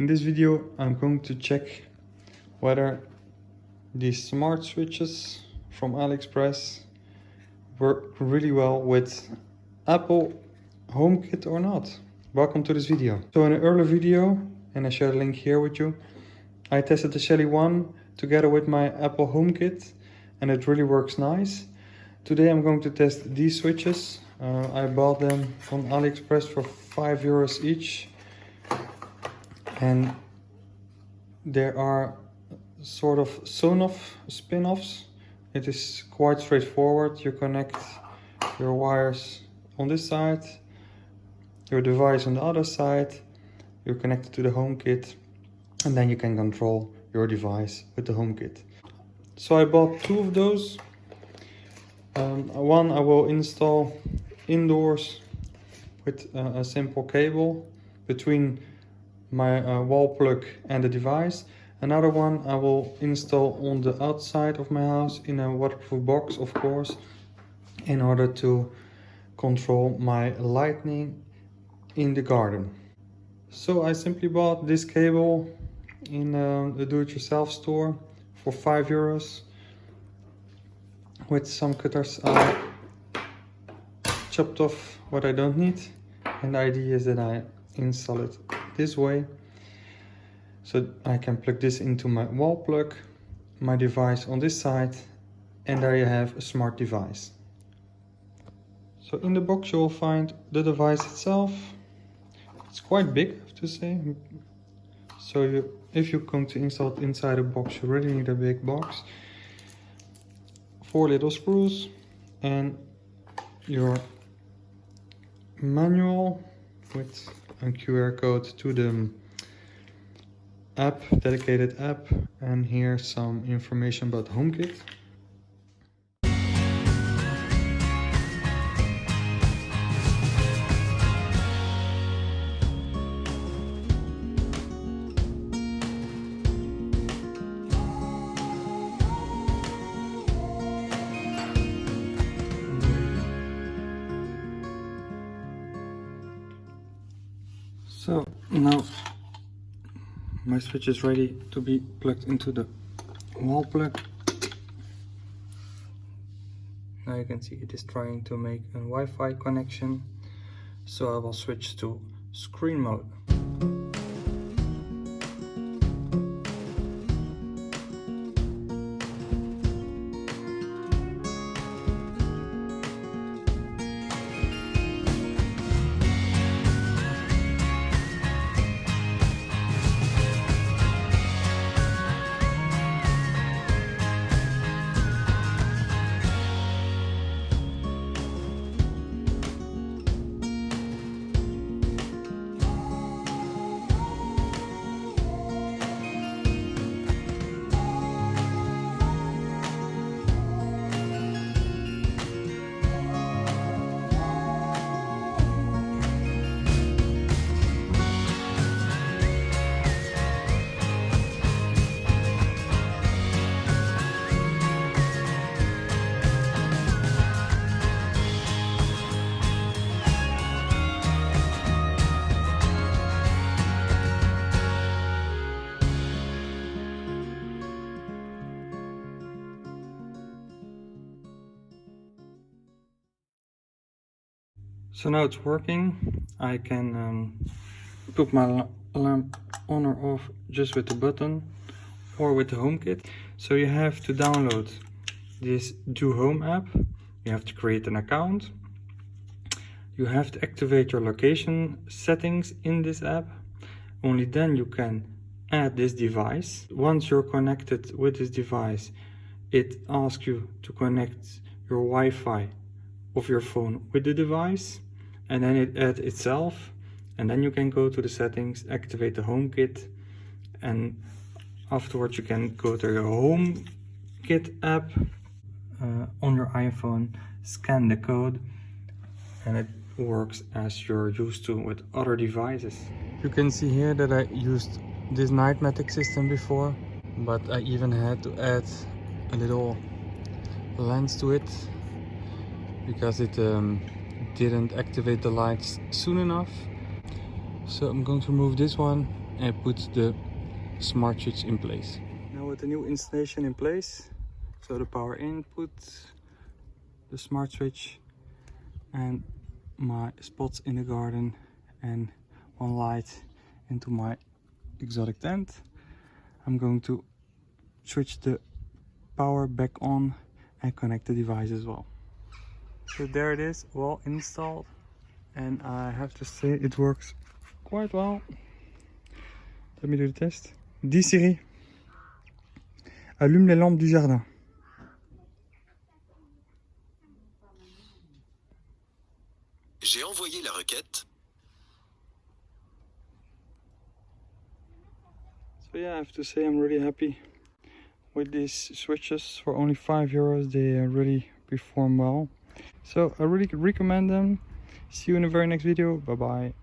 In this video I'm going to check whether these smart switches from AliExpress work really well with Apple HomeKit or not. Welcome to this video. So in an earlier video, and I share the link here with you, I tested the Shelly One together with my Apple HomeKit and it really works nice. Today I'm going to test these switches. Uh, I bought them from AliExpress for 5 euros each and there are sort of Sonoff spin-offs. It is quite straightforward. You connect your wires on this side, your device on the other side, you're connected to the HomeKit, and then you can control your device with the HomeKit. So I bought two of those. Um, one I will install indoors with uh, a simple cable between my uh, wall plug and the device. Another one I will install on the outside of my house in a waterproof box, of course, in order to control my lighting in the garden. So I simply bought this cable in uh, the do-it-yourself store for 5 euros. With some cutters I chopped off what I don't need and the idea is that I install it this way. So I can plug this into my wall plug my device on this side and there you have a smart device. So in the box you will find the device itself. It's quite big I have to say. So you, if you're going to install it inside a box you really need a big box. Four little screws and your manual with a QR code to the um, app, dedicated app, and here some information about HomeKit. So now my switch is ready to be plugged into the wall plug. Now you can see it is trying to make a Wi-Fi connection. So I will switch to screen mode. So now it's working. I can um, put my lamp on or off just with the button or with the HomeKit. So you have to download this DoHome app. You have to create an account. You have to activate your location settings in this app. Only then you can add this device. Once you're connected with this device, it asks you to connect your Wi-Fi of your phone with the device and then it adds itself and then you can go to the settings activate the HomeKit and afterwards you can go to your HomeKit app uh, on your iPhone scan the code and it works as you're used to with other devices. You can see here that I used this Nightmatic system before but I even had to add a little lens to it because it um, didn't activate the lights soon enough. So I'm going to remove this one and put the smart switch in place. Now with the new installation in place, so the power input, the smart switch and my spots in the garden and one light into my exotic tent. I'm going to switch the power back on and connect the device as well. So there it is, well installed and I have to say it works quite well. Let me do the test. Dis Siri, allume les lampes du jardin. J'ai envoyé la requête. So yeah, I have to say I'm really happy with these switches for only 5 euros. They really perform well. So I really recommend them. See you in the very next video. Bye bye.